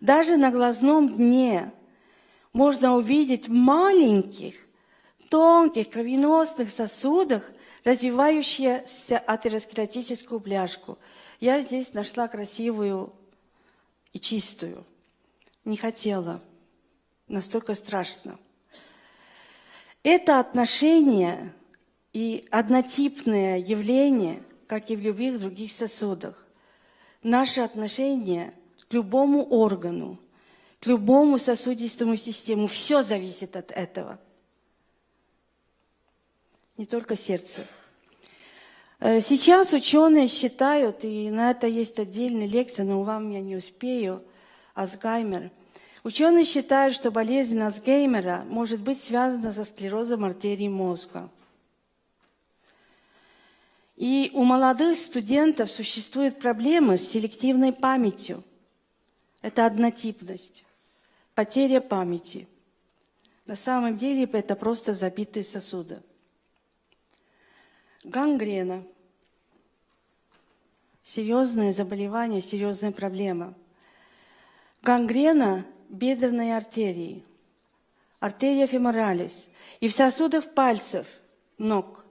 даже на глазном дне можно увидеть маленьких, тонких кровеносных сосудах развивающуюся атеросклеротическую бляшку. Я здесь нашла красивую и чистую. Не хотела. Настолько страшно. Это отношение и однотипное явление, как и в любых других сосудах. Наше отношение – к любому органу, к любому сосудистому систему. Все зависит от этого. Не только сердце. Э, сейчас ученые считают, и на это есть отдельная лекция, но вам я не успею, Альцгеймер. Ученые считают, что болезнь Альцгеймера может быть связана со склерозом артерий мозга. И у молодых студентов существует проблема с селективной памятью – это однотипность, потеря памяти. На самом деле это просто забитые сосуды. Гангрена. Серьезное заболевание, серьезная проблема. Гангрена бедренной артерии, артерия феморалис. И в сосудах пальцев, ног.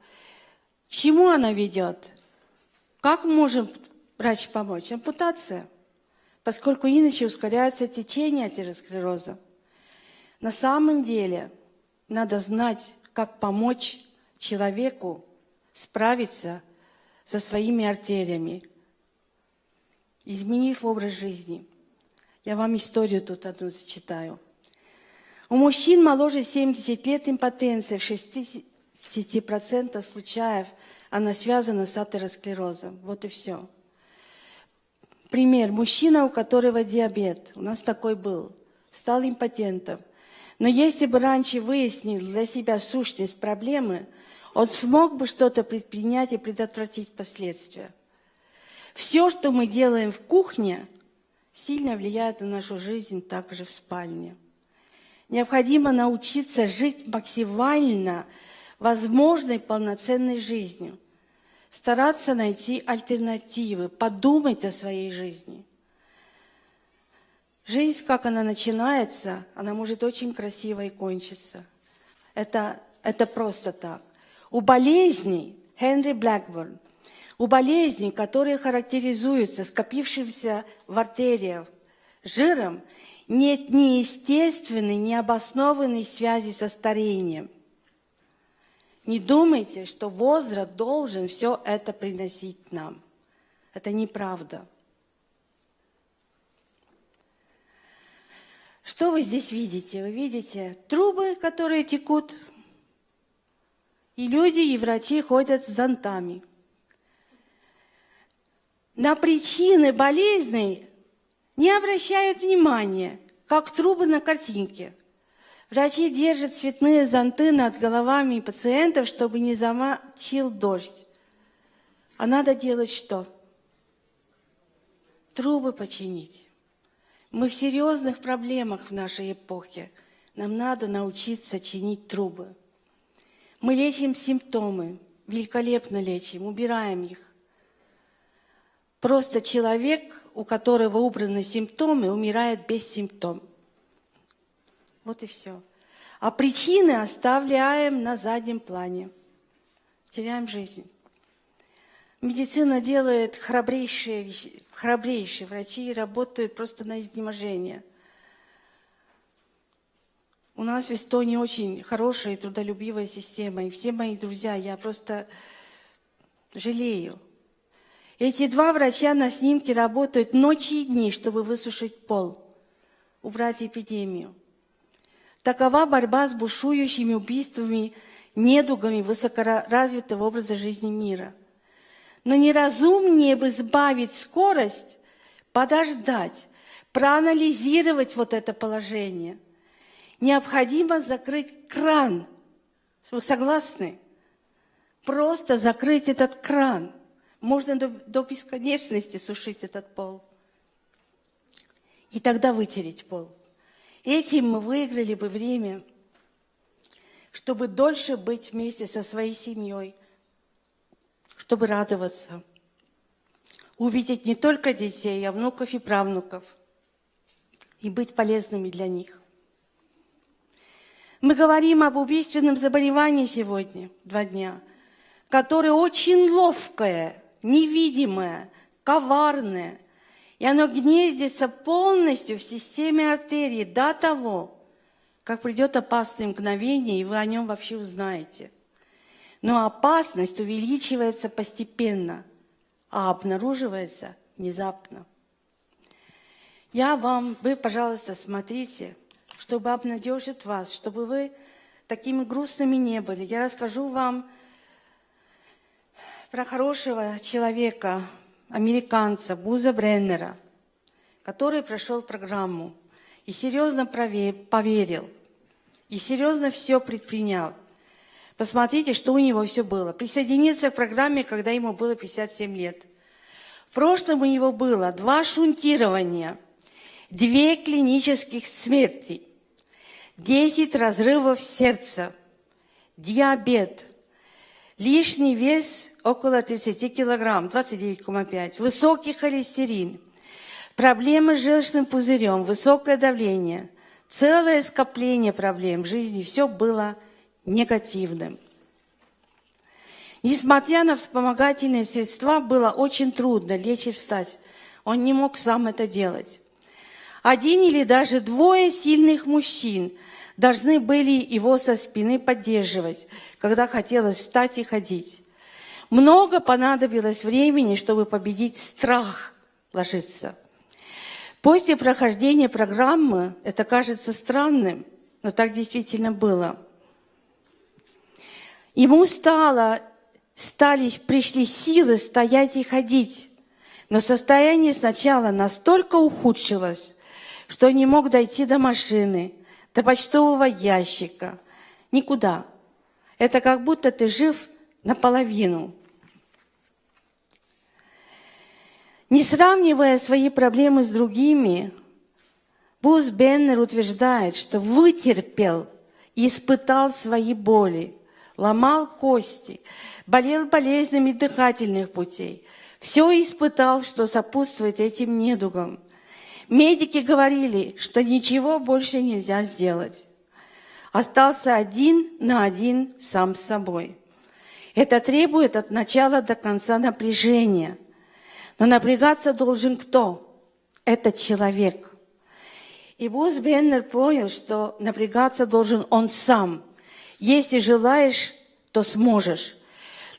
Чему она ведет? Как может врач помочь? Ампутация – поскольку иначе ускоряется течение атеросклероза. На самом деле надо знать, как помочь человеку справиться со своими артериями, изменив образ жизни. Я вам историю тут одну зачитаю. У мужчин моложе 70 лет импотенция в 60% случаев она связана с атеросклерозом. Вот и все. Пример. Мужчина, у которого диабет, у нас такой был, стал импотентом. Но если бы раньше выяснил для себя сущность проблемы, он смог бы что-то предпринять и предотвратить последствия. Все, что мы делаем в кухне, сильно влияет на нашу жизнь также в спальне. Необходимо научиться жить максимально возможной полноценной жизнью – стараться найти альтернативы, подумать о своей жизни. Жизнь, как она начинается, она может очень красиво и кончиться. Это, это просто так. У болезней, Хенри Блэкборн, у болезней, которые характеризуются скопившимся в артериях жиром, нет ни естественной, ни обоснованной связи со старением – не думайте, что возраст должен все это приносить нам. Это неправда. Что вы здесь видите? Вы видите трубы, которые текут, и люди, и врачи ходят с зонтами. На причины болезней не обращают внимания, как трубы на картинке. Врачи держат цветные зонты над головами пациентов, чтобы не замочил дождь. А надо делать что? Трубы починить. Мы в серьезных проблемах в нашей эпохе. Нам надо научиться чинить трубы. Мы лечим симптомы, великолепно лечим, убираем их. Просто человек, у которого убраны симптомы, умирает без симптомов. Вот и все. А причины оставляем на заднем плане. Теряем жизнь. Медицина делает храбрейшие, вещи, храбрейшие. Врачи работают просто на изнеможение. У нас в Эстонии очень хорошая и трудолюбивая система. И все мои друзья, я просто жалею. Эти два врача на снимке работают ночи и дни, чтобы высушить пол, убрать эпидемию. Такова борьба с бушующими убийствами, недугами высокоразвитого образа жизни мира. Но неразумнее бы сбавить скорость, подождать, проанализировать вот это положение. Необходимо закрыть кран. Вы согласны? Просто закрыть этот кран. Можно до, до бесконечности сушить этот пол. И тогда вытереть пол. Этим мы выиграли бы время, чтобы дольше быть вместе со своей семьей, чтобы радоваться, увидеть не только детей, а внуков и правнуков, и быть полезными для них. Мы говорим об убийственном заболевании сегодня, два дня, которое очень ловкое, невидимое, коварное – и оно гнездится полностью в системе артерии до того, как придет опасное мгновение, и вы о нем вообще узнаете. Но опасность увеличивается постепенно, а обнаруживается внезапно. Я вам, вы, пожалуйста, смотрите, чтобы обнадежить вас, чтобы вы такими грустными не были. Я расскажу вам про хорошего человека, американца Буза Бреннера, который прошел программу и серьезно поверил, и серьезно все предпринял. Посмотрите, что у него все было. Присоединиться к программе, когда ему было 57 лет. В прошлом у него было два шунтирования, две клинических смерти, 10 разрывов сердца, диабет, лишний вес около 30 килограмм, 29,5. Высокий холестерин, проблемы с желчным пузырем, высокое давление, целое скопление проблем в жизни. Все было негативным. Несмотря на вспомогательные средства, было очень трудно лечь и встать. Он не мог сам это делать. Один или даже двое сильных мужчин должны были его со спины поддерживать, когда хотелось встать и ходить. Много понадобилось времени, чтобы победить страх ложиться. После прохождения программы это кажется странным, но так действительно было. Ему стало, стали, пришли силы стоять и ходить, но состояние сначала настолько ухудшилось, что не мог дойти до машины, до почтового ящика, никуда. Это как будто ты жив наполовину. Не сравнивая свои проблемы с другими, Бус Беннер утверждает, что вытерпел и испытал свои боли, ломал кости, болел болезнями дыхательных путей. Все испытал, что сопутствует этим недугам. Медики говорили, что ничего больше нельзя сделать. Остался один на один сам с собой. Это требует от начала до конца напряжения – но напрягаться должен кто? Этот человек. И Бус Беннер понял, что напрягаться должен он сам. Если желаешь, то сможешь.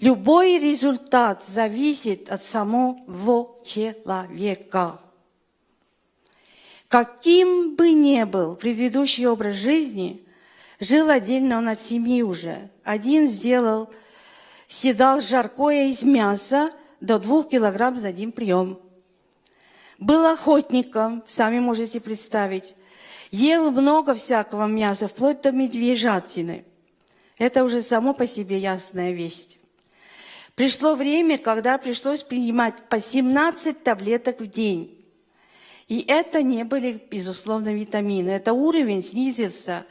Любой результат зависит от самого человека. Каким бы ни был предыдущий образ жизни, жил отдельно он от семьи уже. Один сделал, съедал жаркое из мяса до двух килограмм за один прием. Был охотником, сами можете представить. Ел много всякого мяса, вплоть до медвежатины. Это уже само по себе ясная весть. Пришло время, когда пришлось принимать по 17 таблеток в день. И это не были, безусловно, витамины. Это уровень снизился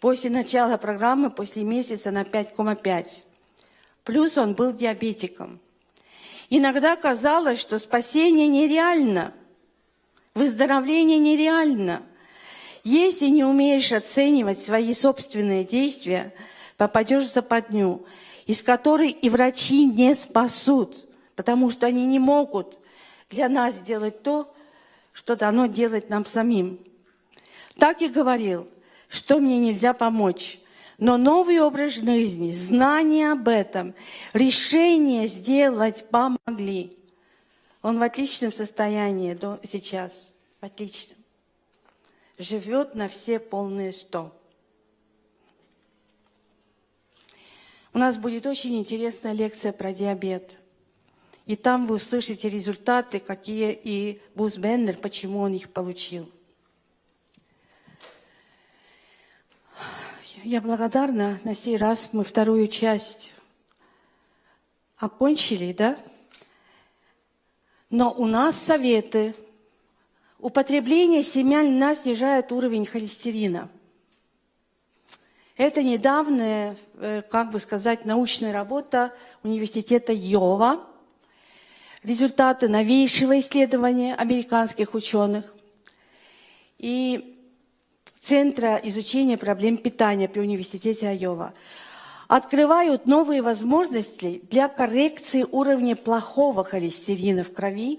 после начала программы, после месяца на 5,5. Плюс он был диабетиком. Иногда казалось, что спасение нереально, выздоровление нереально. Если не умеешь оценивать свои собственные действия, попадешь в западню – из которой и врачи не спасут, потому что они не могут для нас сделать то, что дано делать нам самим. Так и говорил, что мне нельзя помочь. Но новый образ жизни, знание об этом, решение сделать помогли. Он в отличном состоянии до сейчас, в отличном. Живет на все полные сто. У нас будет очень интересная лекция про диабет. И там вы услышите результаты, какие и Бус Беннер, почему он их получил. Я благодарна. На сей раз мы вторую часть окончили, да? Но у нас советы. Употребление семян льна снижает уровень холестерина – это недавняя, э, как бы сказать, научная работа университета Йова. Результаты новейшего исследования американских ученых и Центра изучения проблем питания при университете Айова открывают новые возможности для коррекции уровня плохого холестерина в крови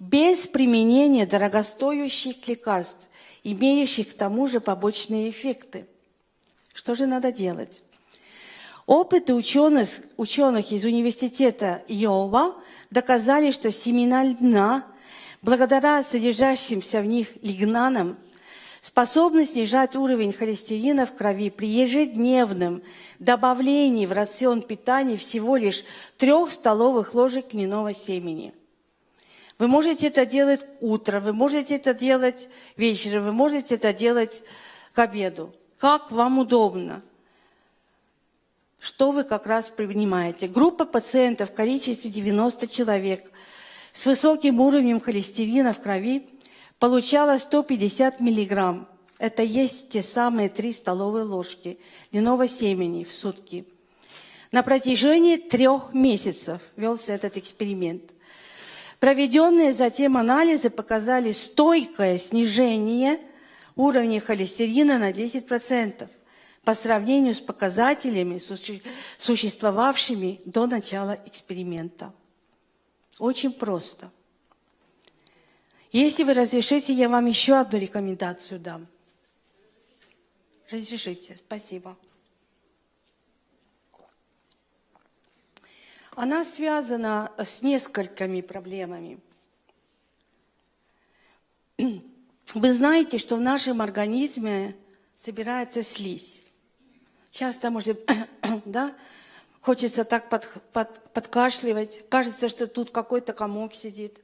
без применения дорогостоящих лекарств, имеющих к тому же побочные эффекты. Что же надо делать? Опыты ученых, ученых из университета Йова доказали, что семена льна, благодаря содержащимся в них лигнанам, способны снижать уровень холестерина в крови при ежедневном добавлении в рацион питания всего лишь трех столовых ложек льняного семени. Вы можете это делать утром, вы можете это делать вечером, вы можете это делать к обеду как вам удобно. Что вы как раз принимаете? Группа пациентов в количестве 90 человек с высоким уровнем холестерина в крови получала 150 миллиграмм. Это есть те самые 3 столовые ложки льняного семени в сутки. На протяжении трех месяцев велся этот эксперимент. Проведенные затем анализы показали стойкое снижение – уровня холестерина на 10% по сравнению с показателями, существовавшими до начала эксперимента. Очень просто. Если вы разрешите, я вам еще одну рекомендацию дам. Разрешите, спасибо. Она связана с несколькими проблемами. Вы знаете, что в нашем организме собирается слизь. Часто, может, да, хочется так под, под, подкашливать. Кажется, что тут какой-то комок сидит.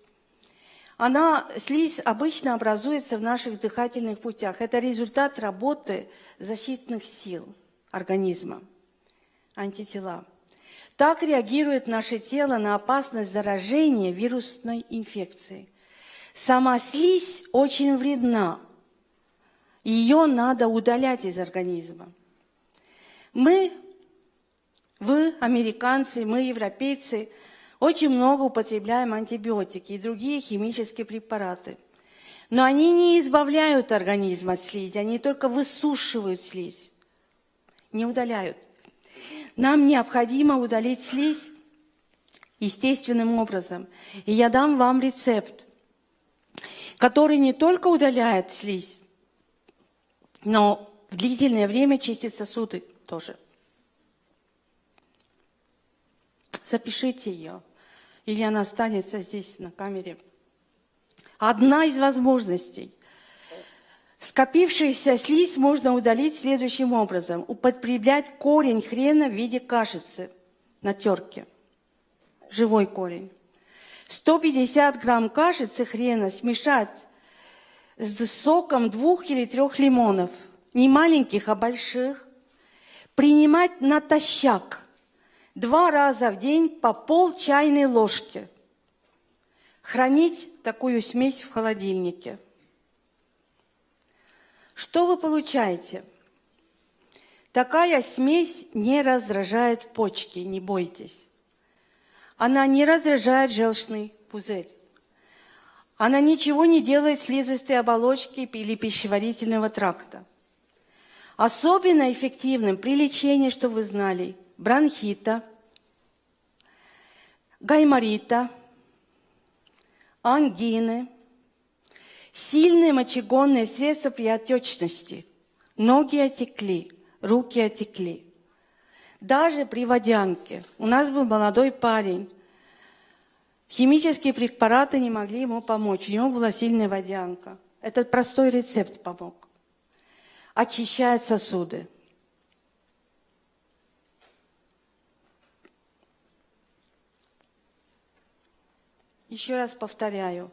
Она, слизь обычно образуется в наших дыхательных путях. Это результат работы защитных сил организма, антитела. Так реагирует наше тело на опасность заражения вирусной инфекцией. Сама слизь очень вредна. Ее надо удалять из организма. Мы, вы, американцы, мы, европейцы, очень много употребляем антибиотики и другие химические препараты. Но они не избавляют организм от слизи, они только высушивают слизь, не удаляют. Нам необходимо удалить слизь естественным образом. И я дам вам рецепт – который не только удаляет слизь, но в длительное время чистит сосуды тоже. Запишите ее, или она останется здесь на камере. Одна из возможностей Скопившуюся слизь можно удалить следующим образом. Употреблять корень хрена в виде кашицы на терке. Живой корень. 150 грамм кашицы хрена смешать с соком двух или трех лимонов. Не маленьких, а больших. Принимать натощак. Два раза в день по пол чайной ложки. Хранить такую смесь в холодильнике. Что вы получаете? Такая смесь не раздражает почки, не бойтесь. Она не раздражает желчный пузырь. Она ничего не делает слизистой оболочки или пищеварительного тракта. Особенно эффективным при лечении, что вы знали, бронхита, гайморита, ангины – Сильные мочегонные средства при отечности. Ноги отекли, руки отекли. Даже при водянке. У нас был молодой парень. Химические препараты не могли ему помочь. У него была сильная водянка. Этот простой рецепт помог. Очищает сосуды. Еще раз повторяю.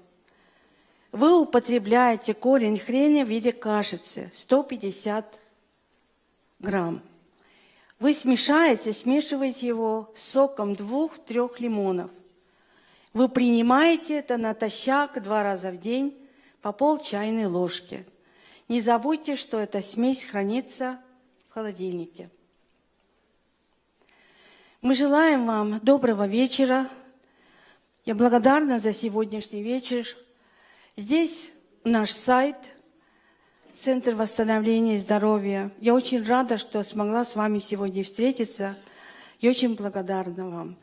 Вы употребляете корень хрена в виде кашицы 150 грамм. Вы смешаете, смешиваете его с соком двух-трех лимонов. Вы принимаете это натощак два раза в день по пол чайной ложки. Не забудьте, что эта смесь хранится в холодильнике. Мы желаем вам доброго вечера. Я благодарна за сегодняшний вечер. Здесь наш сайт, Центр восстановления здоровья. Я очень рада, что смогла с вами сегодня встретиться. Я очень благодарна вам.